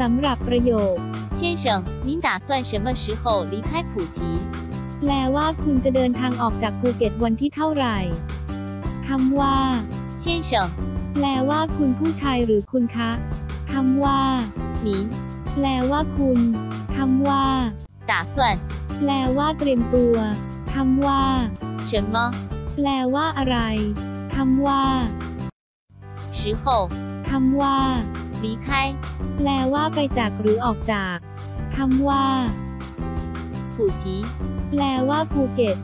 สำหรับประโยค 先生，您打算什么时候离开普吉？ แปลว่าคุณจะเดินทางออกจากภูเก็ตวันที่เท่าไหร่คำว่า 先生， แปลว่าคุณผู้ชายหรือคุณคะคำว่า 您 แปลว่าคุณคำว่า 打算 แปลว่าเตรียมตัวคำว่า 什么 แปลว่าอะไรคำว่า 时候 คำว่า 离开 แปลว่าไปจากหรือออกจากคำว่า 普吉？ แปลว่าภูเก็ต